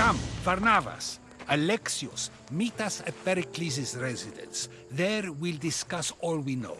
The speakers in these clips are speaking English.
Come, Varnavas. Alexios, meet us at Pericles' residence. There we'll discuss all we know.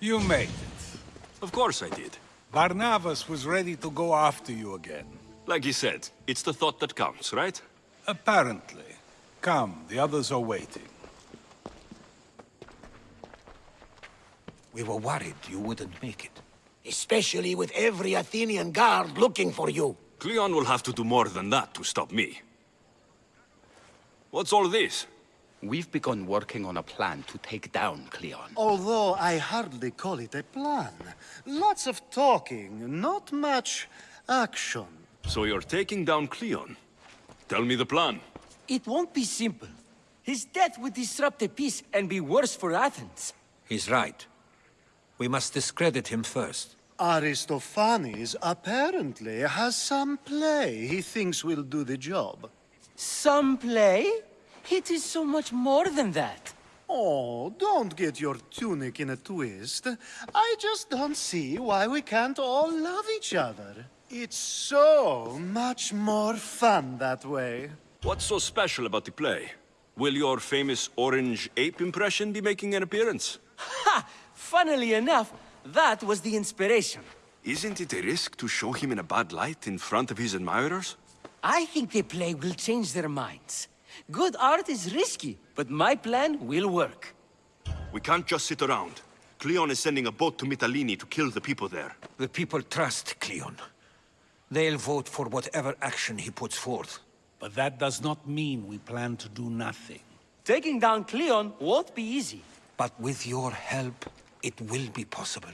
You made it. Of course I did. Barnabas was ready to go after you again. Like he said, it's the thought that counts, right? Apparently. Come, the others are waiting. We were worried you wouldn't make it. Especially with every Athenian guard looking for you. Cleon will have to do more than that to stop me. What's all this? We've begun working on a plan to take down Cleon. Although I hardly call it a plan. Lots of talking, not much action. So you're taking down Cleon? Tell me the plan. It won't be simple. His death would disrupt the peace and be worse for Athens. He's right. We must discredit him first. Aristophanes apparently has some play he thinks will do the job. Some play? It is so much more than that. Oh, don't get your tunic in a twist. I just don't see why we can't all love each other. It's so much more fun that way. What's so special about the play? Will your famous orange ape impression be making an appearance? Ha! Funnily enough, that was the inspiration. Isn't it a risk to show him in a bad light in front of his admirers? I think the play will change their minds. Good art is risky, but my plan will work. We can't just sit around. Cleon is sending a boat to Mitalini to kill the people there. The people trust Cleon. They'll vote for whatever action he puts forth. But that does not mean we plan to do nothing. Taking down Cleon won't be easy. But with your help, it will be possible.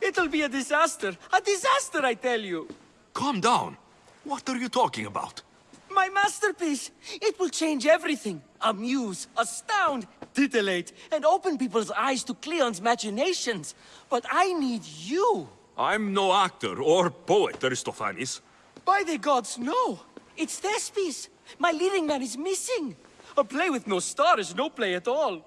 It'll be a disaster. A disaster, I tell you. Calm down. What are you talking about? My masterpiece! It will change everything. Amuse, astound, titillate, and open people's eyes to Cleon's machinations. But I need you. I'm no actor or poet, Aristophanes. By the gods, no! It's Thespis! My leading man is missing! A play with no star is no play at all.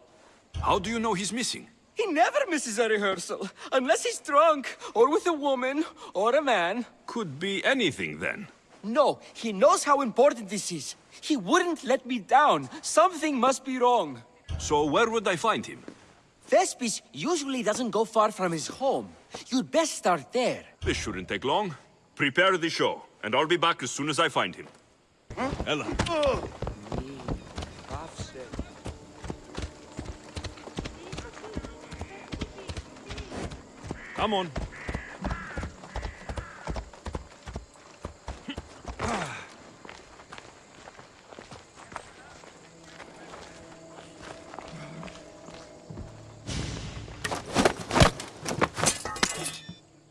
How do you know he's missing? He never misses a rehearsal, unless he's drunk, or with a woman, or a man. Could be anything then. No, he knows how important this is. He wouldn't let me down. Something must be wrong. So where would I find him? Thespis usually doesn't go far from his home. You'd best start there. This shouldn't take long. Prepare the show, and I'll be back as soon as I find him. Huh? Ella. Come on.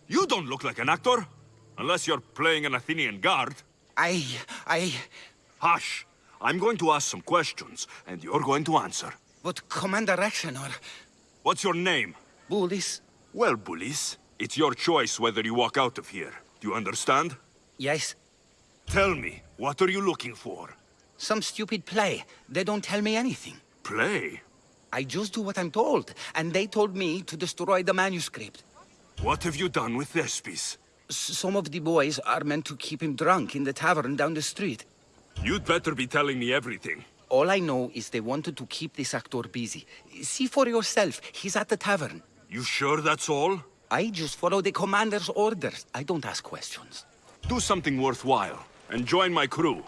You don't look like an actor. Unless you're playing an Athenian guard. I... I... Hush! I'm going to ask some questions, and you're going to answer. But Commander Axenor... What's your name? Bullis... Well, Bullis, it's your choice whether you walk out of here. Do you understand? Yes. Tell me, what are you looking for? Some stupid play. They don't tell me anything. Play? I just do what I'm told, and they told me to destroy the manuscript. What have you done with Thespis? Some of the boys are meant to keep him drunk in the tavern down the street. You'd better be telling me everything. All I know is they wanted to keep this actor busy. See for yourself, he's at the tavern. You sure that's all? I just follow the commander's orders. I don't ask questions. Do something worthwhile, and join my crew.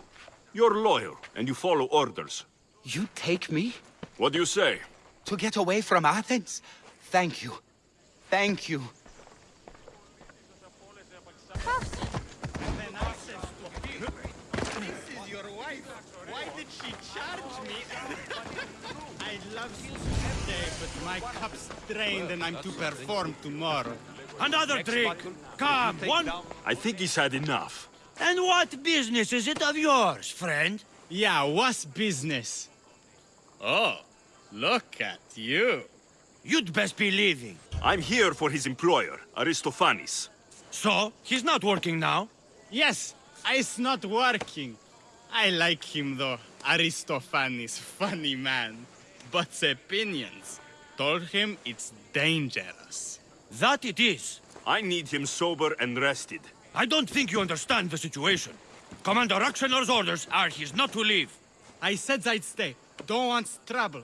You're loyal, and you follow orders. You take me What do you say? to get away from Athens? Thank you. Thank you. This is your wife. Why did she charge me? I love you today, but my cup's drained and I'm to perform tomorrow. Another drink! Come, one... I think he's had enough. And what business is it of yours, friend? Yeah, what's business? Oh, look at you. You'd best be leaving. I'm here for his employer, Aristophanes. So, he's not working now? Yes, it's not working. I like him though. Aristophanes, funny man. But the opinions told him it's dangerous. That it is. I need him sober and rested. I don't think you understand the situation. Commander Aktioner's orders are he's not to leave. I said I'd stay. Don't want trouble.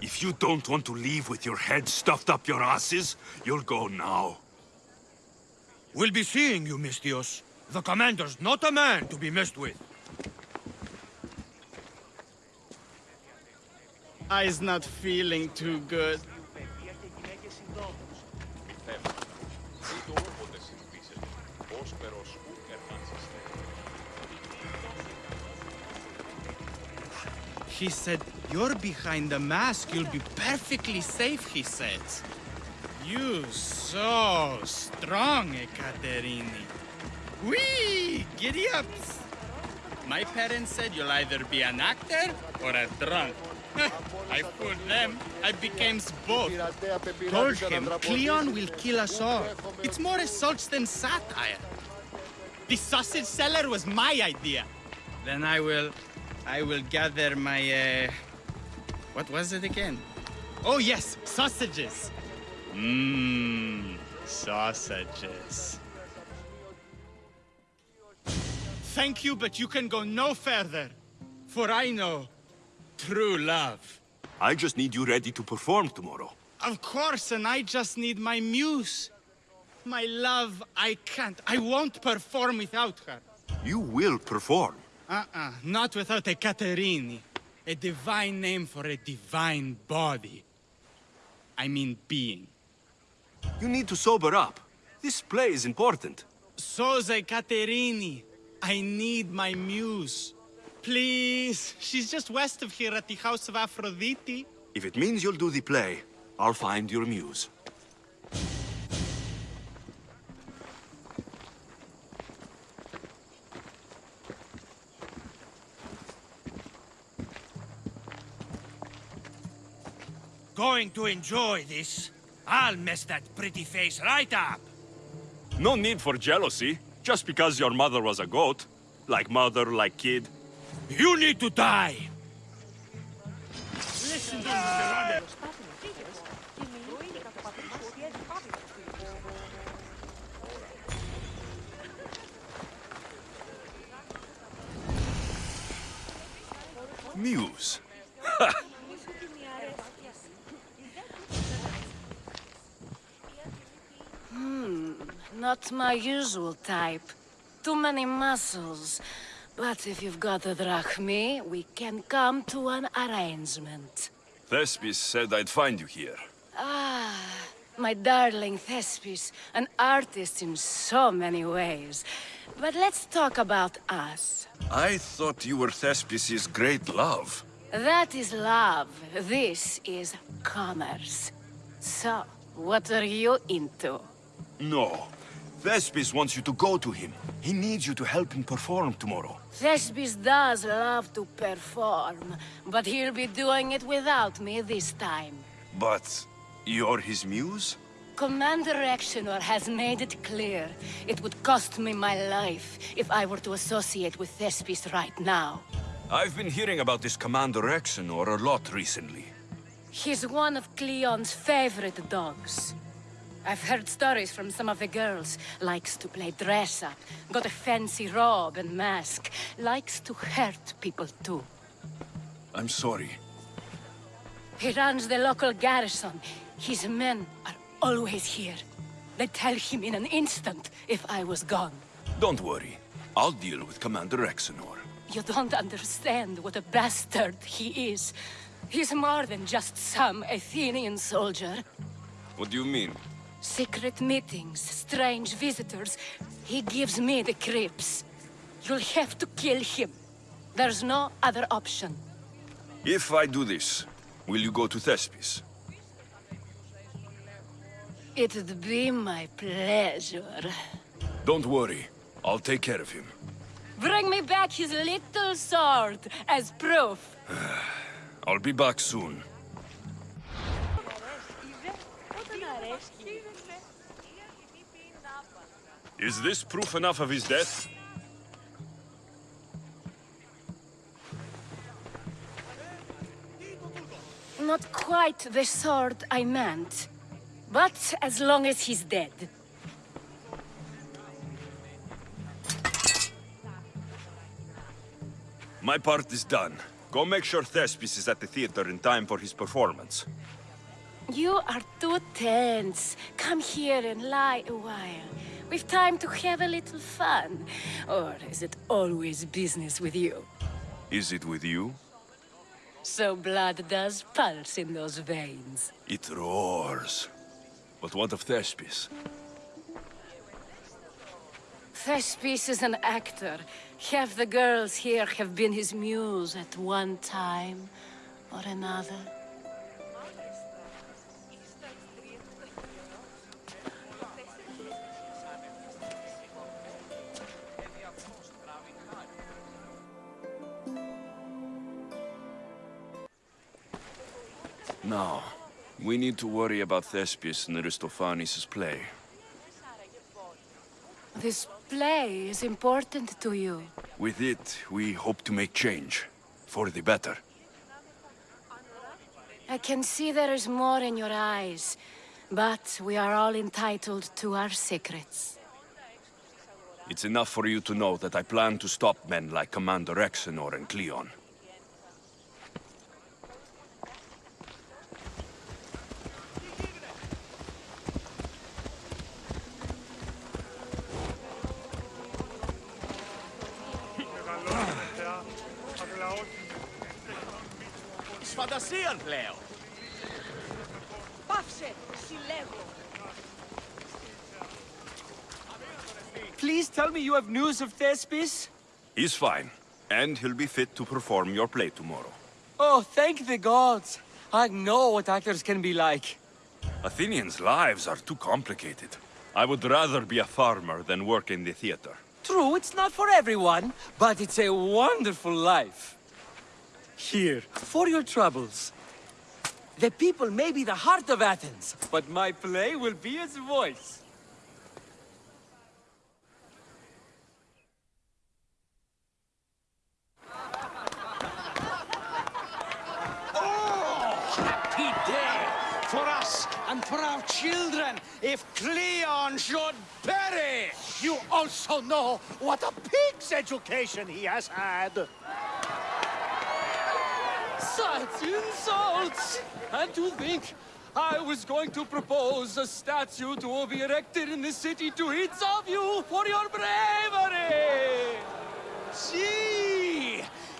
If you don't want to leave with your head stuffed up your asses, you'll go now. We'll be seeing you, misthios. The commander's not a man to be messed with. I's not feeling too good. He said, you're behind the mask, you'll be perfectly safe, he said. You so strong, Ekaterini. Whee! Giddy ups! My parents said you'll either be an actor or a drunk. I fooled them. I became both. Told him Cleon will kill us all. It's more assaults than satire. The sausage seller was my idea. Then I will... I will gather my, uh... What was it again? Oh, yes, sausages. Mmm, sausages. Thank you, but you can go no further. For I know true love. I just need you ready to perform tomorrow. Of course, and I just need my muse. My love, I can't. I won't perform without her. You will perform. Uh-uh, not without Ekaterini. A divine name for a divine body. I mean being. You need to sober up. This play is important. So's Ekaterini. I need my muse. Please, she's just west of here at the House of Aphrodite. If it means you'll do the play, I'll find your muse. Going to enjoy this. I'll mess that pretty face right up. No need for jealousy, just because your mother was a goat. Like mother, like kid. You need to die. Listen to me. Muse. Not my usual type. Too many muscles. But if you've got the drachmae, we can come to an arrangement. Thespis said I'd find you here. Ah, my darling Thespis, an artist in so many ways. But let's talk about us. I thought you were Thespis's great love. That is love. This is commerce. So, what are you into? No. Thespis wants you to go to him. He needs you to help him perform tomorrow. Thespis does love to perform, but he'll be doing it without me this time. But you're his muse? Commander Actionor has made it clear it would cost me my life if I were to associate with Thespis right now. I've been hearing about this Commander Exenor a lot recently. He's one of Cleon's favorite dogs. I've heard stories from some of the girls. Likes to play dress-up, got a fancy robe and mask. Likes to hurt people too. I'm sorry. He runs the local garrison. His men are always here. They'd tell him in an instant if I was gone. Don't worry. I'll deal with Commander Exenor. You don't understand what a bastard he is. He's more than just some Athenian soldier. What do you mean? Secret meetings, strange visitors. He gives me the creeps. You'll have to kill him. There's no other option. If I do this, will you go to Thespis? It'd be my pleasure. Don't worry. I'll take care of him. Bring me back his little sword as proof. I'll be back soon. Is this proof enough of his death? Not quite the sword I meant. But as long as he's dead. My part is done. Go make sure Thespis is at the theater in time for his performance. You are too tense. Come here and lie a while. We've time to have a little fun. Or is it always business with you? Is it with you? So blood does pulse in those veins. It roars. But what of Thespis? Thespis is an actor. Half the girls here have been his muse at one time or another. Now, we need to worry about Thespis and Aristophanes' play. This play is important to you. With it, we hope to make change. For the better. I can see there is more in your eyes, but we are all entitled to our secrets. It's enough for you to know that I plan to stop men like Commander Exenor and Cleon. Φαντασίαν πλέον. Πάυσε, συλλέγω. Please tell me you have news of Thespis? He's fine, and he'll be fit to perform your play tomorrow. Oh, thank the gods. I know what actors can be like. Athenians' lives are too complicated. I would rather be a farmer than work in the theater. True, it's not for everyone, but it's a wonderful life. Here, for your troubles. The people may be the heart of Athens, but my play will be its voice. Happy day for us and for our children if Cleon should perish! You also know what a pig's education he has had. Such insults! And to think I was going to propose a statue to be erected in the city to each of you for your bravery! See!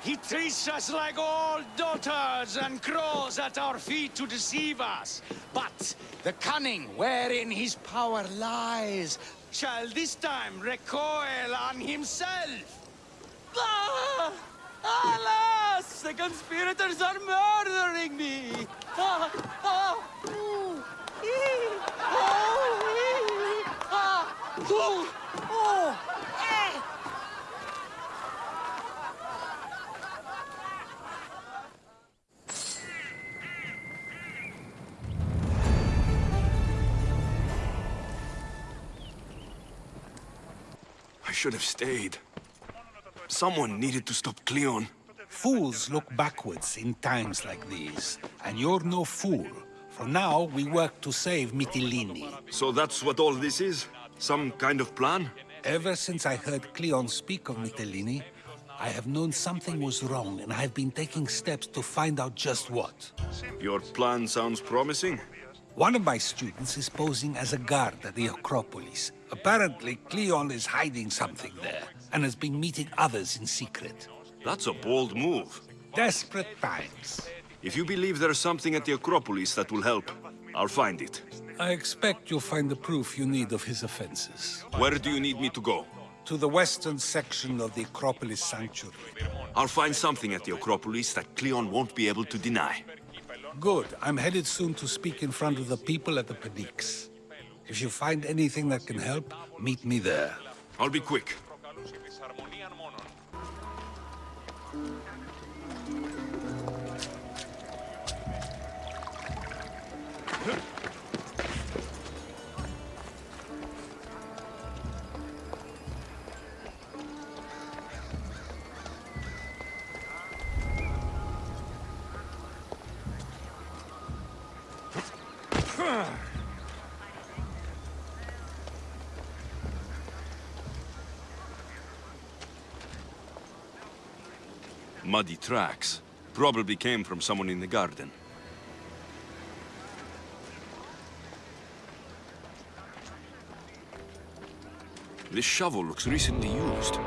He treats us like old daughters and crawls at our feet to deceive us. But the cunning wherein his power lies shall this time recoil on himself. Ah! Alas! The conspirators are murdering me! Ah! Ah! Ooh! Oh! Ah! Ooh! Oh! Should have stayed. Someone needed to stop Cleon. Fools look backwards in times like these. And you're no fool. For now, we work to save Mytilene. So that's what all this is? Some kind of plan? Ever since I heard Cleon speak of Mytilene, I have known something was wrong, and I have been taking steps to find out just what. Your plan sounds promising. One of my students is posing as a guard at the Acropolis. Apparently, Cleon is hiding something there, and has been meeting others in secret. That's a bold move. Desperate times. If you believe there's something at the Acropolis that will help, I'll find it. I expect you'll find the proof you need of his offenses. Where do you need me to go? To the western section of the Acropolis Sanctuary. I'll find something at the Acropolis that Cleon won't be able to deny. Good. I'm headed soon to speak in front of the people at the Pnyx. If you find anything that can help, meet me there. I'll be quick. Muddy tracks. Probably came from someone in the garden. This shovel looks recently used.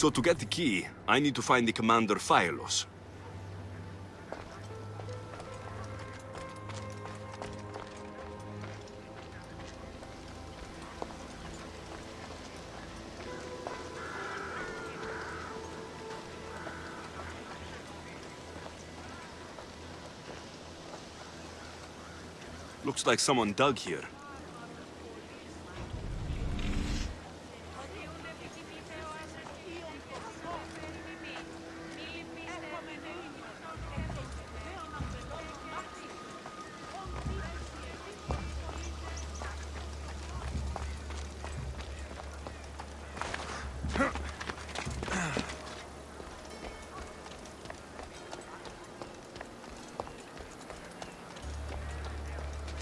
So to get the key, I need to find the Commander Phylos. Looks like someone dug here.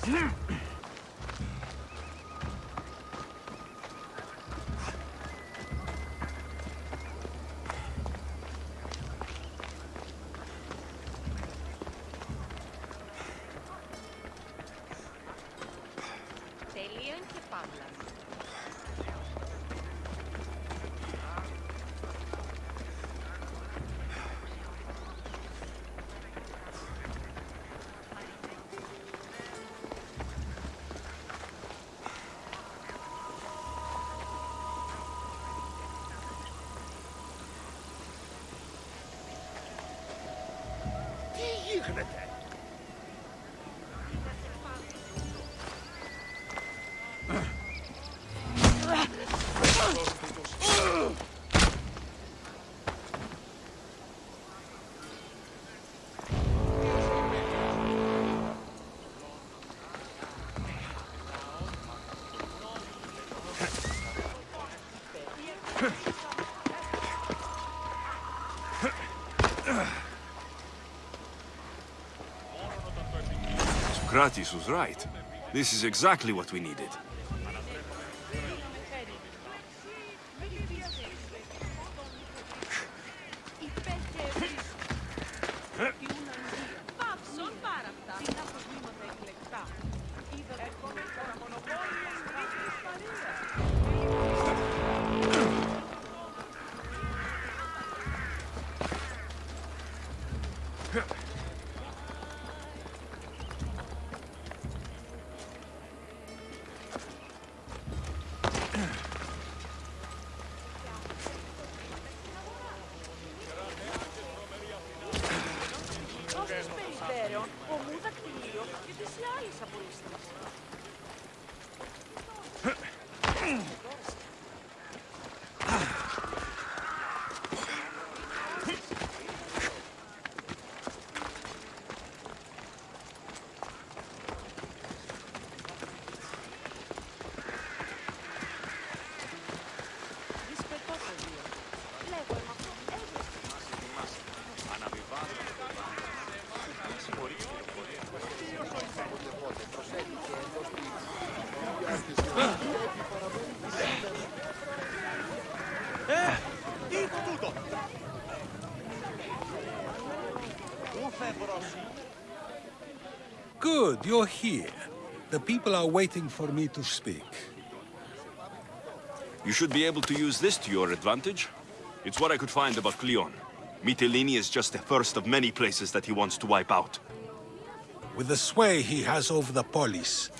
Mm-hmm. to Socrates was right. This is exactly what we needed. You're here. The people are waiting for me to speak. You should be able to use this to your advantage. It's what I could find about Cleon. Mytilene is just the first of many places that he wants to wipe out. With the sway he has over the police,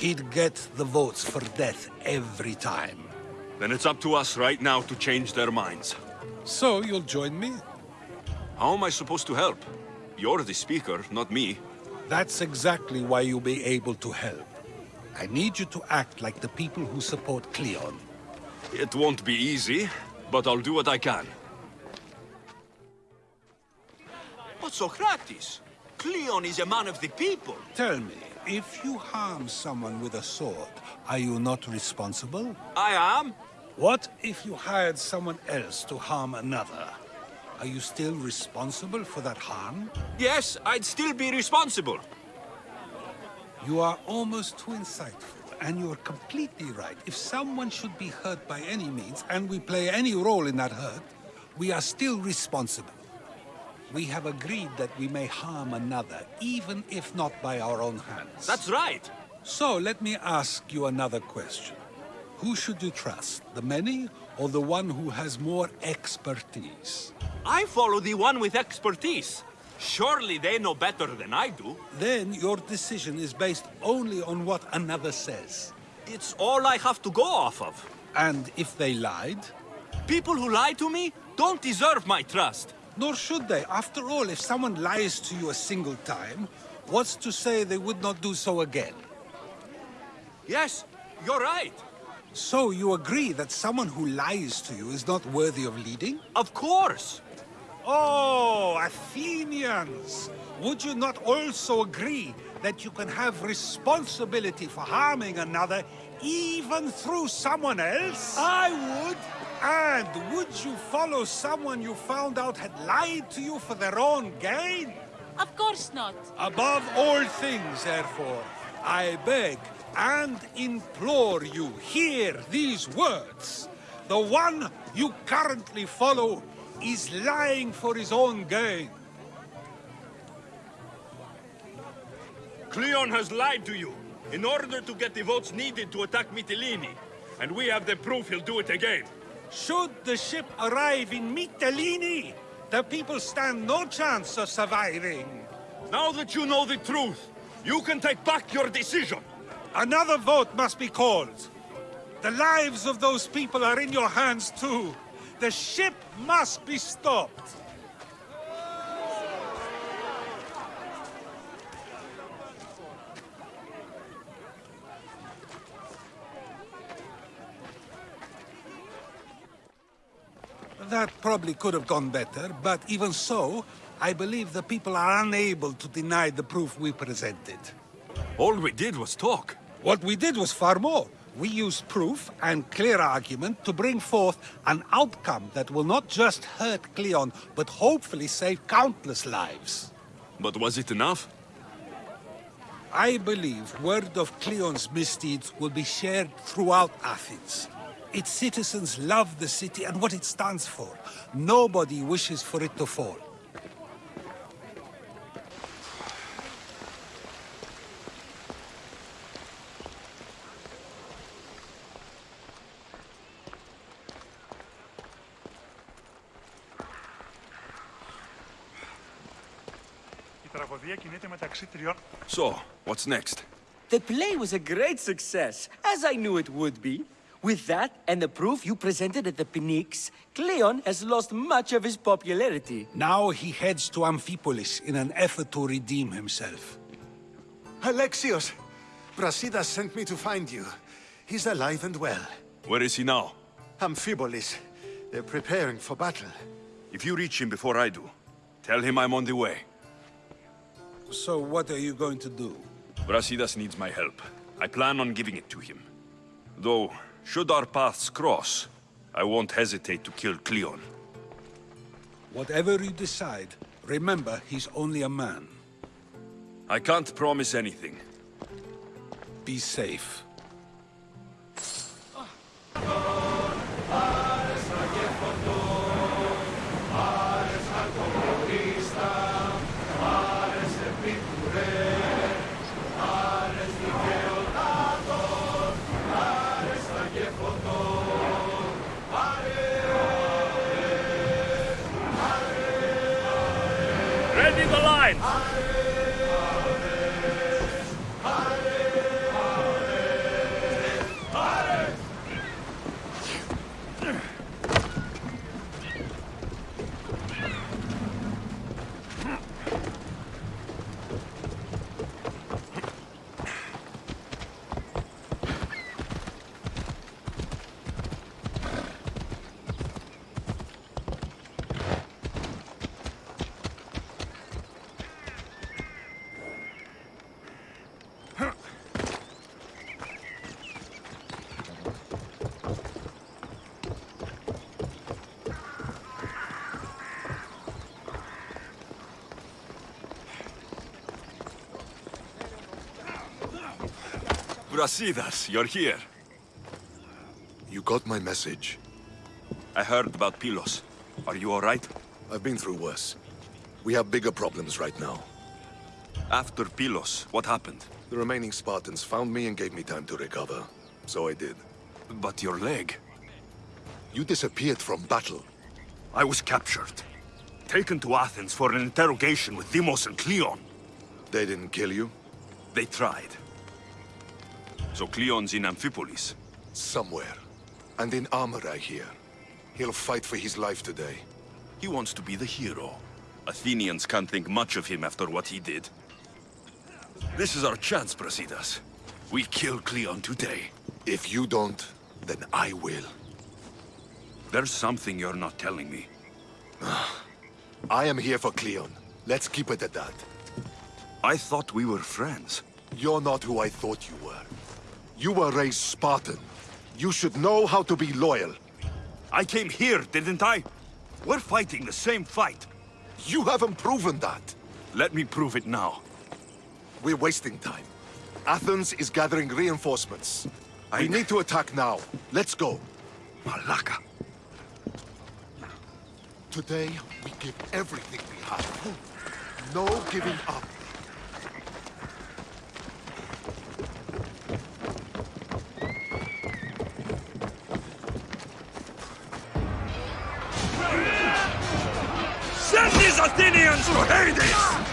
he'd get the votes for death every time. Then it's up to us right now to change their minds. So you'll join me? How am I supposed to help? You're the speaker, not me. That's exactly why you'll be able to help. I need you to act like the people who support Cleon. It won't be easy, but I'll do what I can. But Socrates, Cleon is a man of the people. Tell me, if you harm someone with a sword, are you not responsible? I am. What if you hired someone else to harm another? Are you still responsible for that harm? Yes, I'd still be responsible. You are almost too insightful, and you are completely right. If someone should be hurt by any means, and we play any role in that hurt, we are still responsible. We have agreed that we may harm another, even if not by our own hands. That's right. So, let me ask you another question. Who should you trust, the many or the one who has more expertise? I follow the one with expertise. Surely they know better than I do. Then your decision is based only on what another says. It's all I have to go off of. And if they lied? People who lie to me don't deserve my trust. Nor should they. After all, if someone lies to you a single time, what's to say they would not do so again? Yes, you're right. So you agree that someone who lies to you is not worthy of leading? Of course. Oh, Athenians! Would you not also agree that you can have responsibility for harming another even through someone else? I would. And would you follow someone you found out had lied to you for their own gain? Of course not. Above all things, therefore, I beg and implore you, hear these words. The one you currently follow is lying for his own gain. Cleon has lied to you in order to get the votes needed to attack Mytilene. And we have the proof he'll do it again. Should the ship arrive in Mytilene, the people stand no chance of surviving. Now that you know the truth, you can take back your decision. Another vote must be called. The lives of those people are in your hands too. The ship must be stopped. That probably could have gone better, but even so, I believe the people are unable to deny the proof we presented. All we did was talk. What we did was far more. We used proof and clear argument to bring forth an outcome that will not just hurt Cleon, but hopefully save countless lives. But was it enough? I believe word of Cleon's misdeeds will be shared throughout Athens. Its citizens love the city and what it stands for. Nobody wishes for it to fall. So, what's next? The play was a great success, as I knew it would be. With that, and the proof you presented at the Pnyx, Cleon has lost much of his popularity. Now he heads to Amphipolis in an effort to redeem himself. Alexios! Brasidas sent me to find you. He's alive and well. Where is he now? Amphipolis. They're preparing for battle. If you reach him before I do, tell him I'm on the way. So what are you going to do? Brasidas needs my help. I plan on giving it to him. Though, should our paths cross, I won't hesitate to kill Cleon. Whatever you decide, remember he's only a man. I can't promise anything. Be safe. Ares Ready the line! Brasidas, you're here. You got my message. I heard about Pylos. Are you alright? I've been through worse. We have bigger problems right now. After Pylos, what happened? The remaining Spartans found me and gave me time to recover. So I did. But your leg? You disappeared from battle. I was captured. Taken to Athens for an interrogation with Deimos and Cleon. They didn't kill you? They tried. So Cleon's in Amphipolis? Somewhere. And in armor, I hear. He'll fight for his life today. He wants to be the hero. Athenians can't think much of him after what he did. This is our chance, Brasidas. We kill Cleon today. If you don't, then I will. There's something you're not telling me. I am here for Cleon. Let's keep it at that. I thought we were friends. You're not who I thought you were. You were raised Spartan. You should know how to be loyal. I came here, didn't I? We're fighting the same fight. You haven't proven that. Let me prove it now. We're wasting time. Athens is gathering reinforcements. I... We need to attack now. Let's go. Malaka. Today, we give everything we have. No giving up. Athenians to Hades!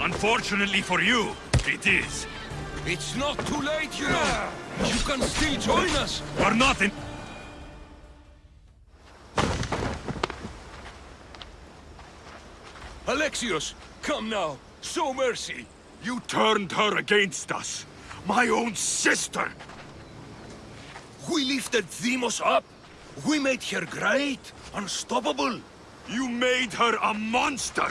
Unfortunately for you, it is. It's not too late, you know. You can still join us. We're not in... Alexios, come now. Show mercy. You turned her against us. My own sister. We lifted Deimos up. We made her great, unstoppable. You made her a monster.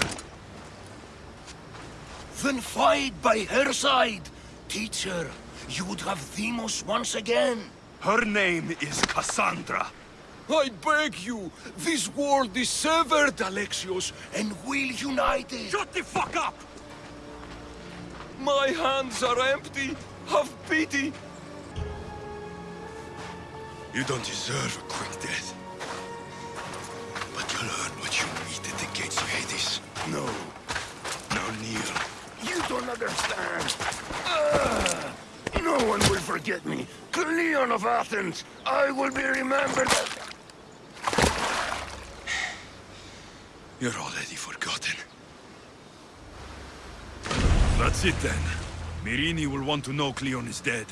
Then fight by her side. Teacher. You would have Deimos once again. Her name is Cassandra. I beg you. This world is severed, Alexios, and we'll unite it. Shut the fuck up! My hands are empty. Have pity. You don't deserve a quick death. But you'll learn what you eat at the gates of Hades. No. Now kneel. You don't understand. Ugh. no one will forget me. Cleon of Athens. I will be remembered. You're already forgotten. That's it then. Myrrine will want to know Cleon is dead.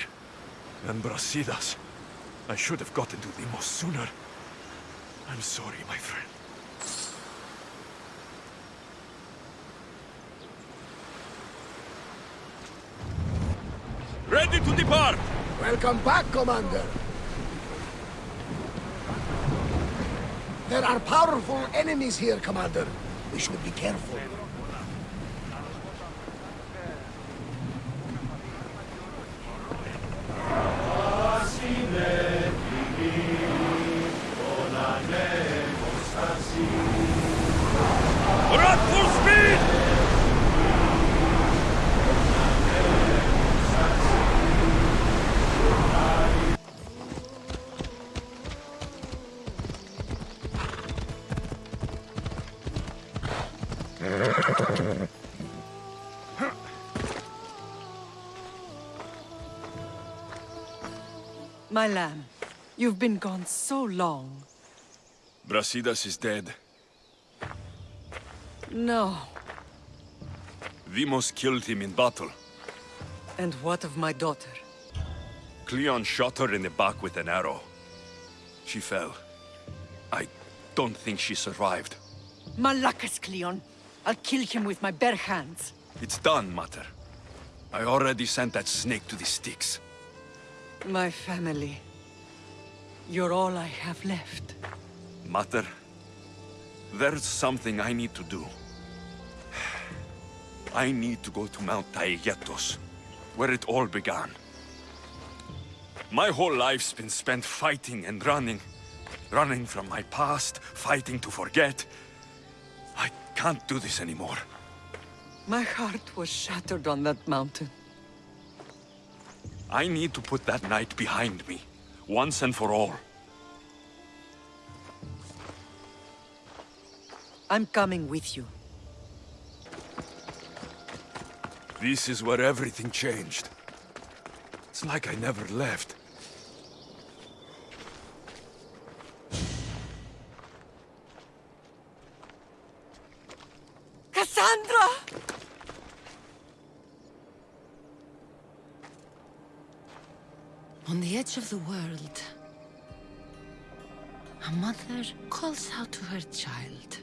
And Brasidas. I should have gotten to Deimos sooner. I'm sorry, my friend. Ready to depart! Welcome back, Commander. There are powerful enemies here, Commander. We should be careful. My lamb, you've been gone so long. Brasidas is dead. No. Deimos killed him in battle. And what of my daughter? Cleon shot her in the back with an arrow. She fell. I don't think she survived. Malakas, Cleon. I'll kill him with my bare hands. It's done, Mater. I already sent that snake to the sticks. My family. You're all I have left. Mater, there's something I need to do. I need to go to Mount Taygetos, where it all began. My whole life's been spent fighting and running. Running from my past, fighting to forget. I can't do this anymore. My heart was shattered on that mountain. I need to put that night behind me, once and for all. I'm coming with you. This is where everything changed. It's like I never left. Cassandra! On the edge of the world, a mother calls out to her child.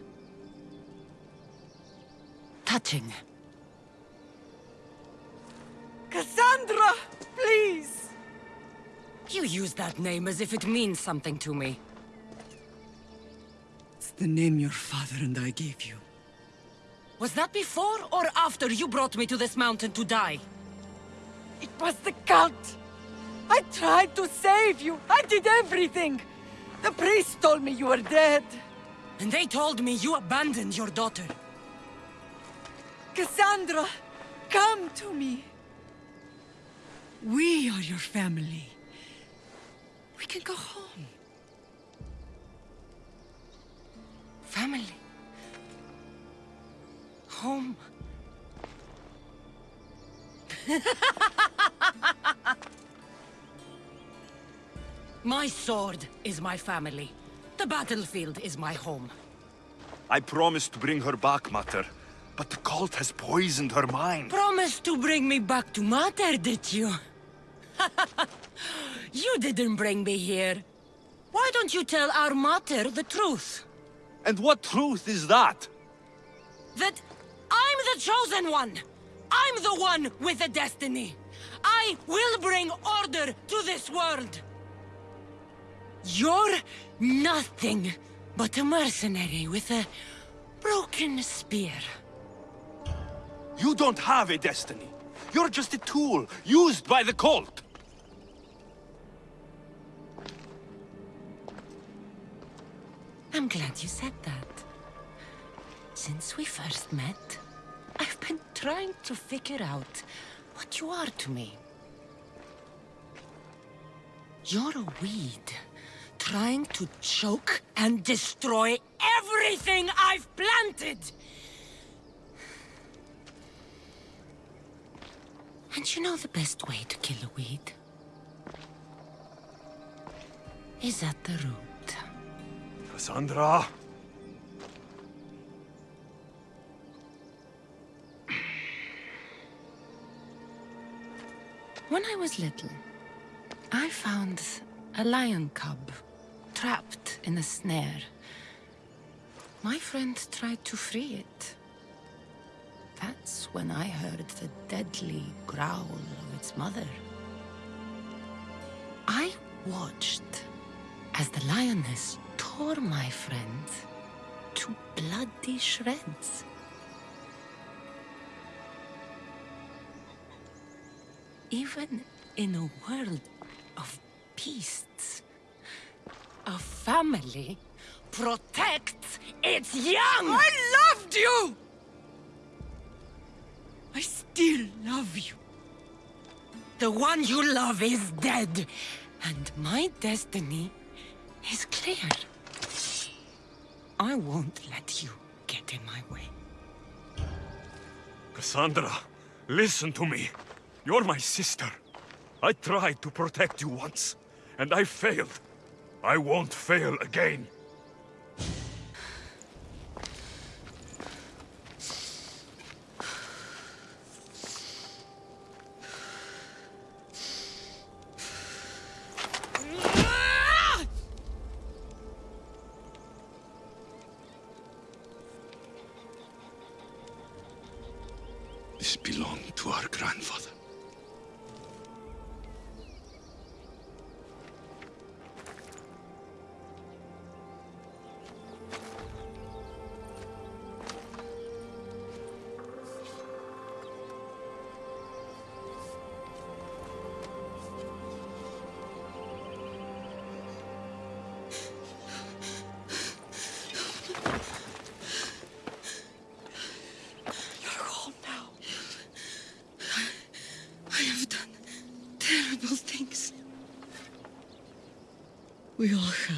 Touching. Cassandra! Please! You use that name as if it means something to me. It's the name your father and I gave you. Was that before or after you brought me to this mountain to die? It was the cult! I tried to save you! I did everything! The priest told me you were dead! And they told me you abandoned your daughter. Cassandra! Come to me! We are your family. We can go home. Family. Home. my sword is my family. The battlefield is my home. I promised to bring her back, Mater. But the cult has poisoned her mind. Promised to bring me back to Mater, did you? you didn't bring me here. Why don't you tell our Mater the truth? And what truth is that? That I'm the chosen one! I'm the one with the destiny! I will bring order to this world! You're nothing but a mercenary with a broken spear. You don't have a destiny. You're just a tool, used by the cult. I'm glad you said that. Since we first met, I've been trying to figure out what you are to me. You're a weed, trying to choke and destroy everything I've planted! And you know the best way to kill a weed? Is at the root. Cassandra! When I was little, I found a lion cub trapped in a snare. My friend tried to free it. That's when I heard the deadly growl of its mother. I watched as the lioness tore my friend to bloody shreds. Even in a world of beasts, a family protects its young! I loved you! I still love you. The one you love is dead, and my destiny is clear. I won't let you get in my way. Cassandra, listen to me. You're my sister. I tried to protect you once, and I failed. I won't fail again. We all have,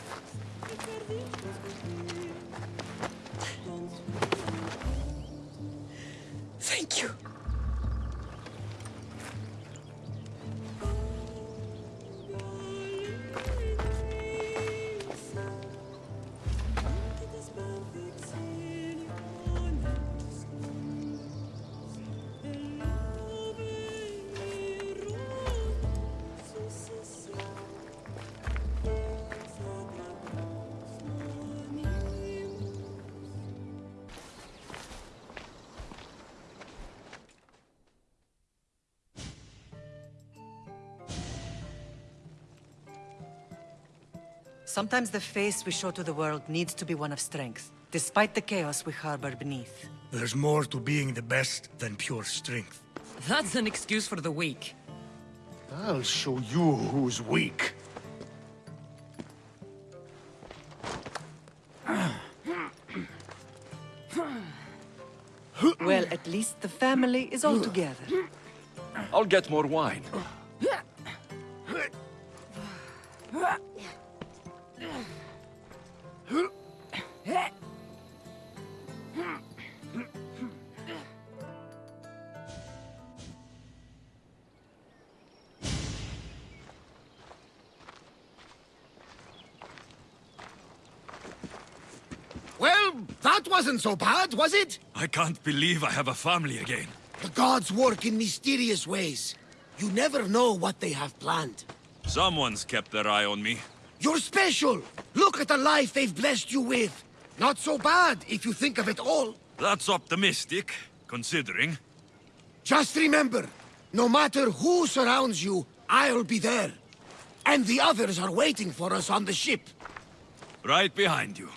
Sometimes the face we show to the world needs to be one of strength, despite the chaos we harbor beneath. There's more to being the best than pure strength. That's an excuse for the weak. I'll show you who's weak. Well, at least the family is all together. I'll get more wine. Wasn't so bad, was it? I can't believe I have a family again. The gods work in mysterious ways. You never know what they have planned. Someone's kept their eye on me. You're special! Look at the life they've blessed you with. Not so bad, if you think of it all. That's optimistic, considering. Just remember, no matter who surrounds you, I'll be there. And the others are waiting for us on the ship. Right behind you.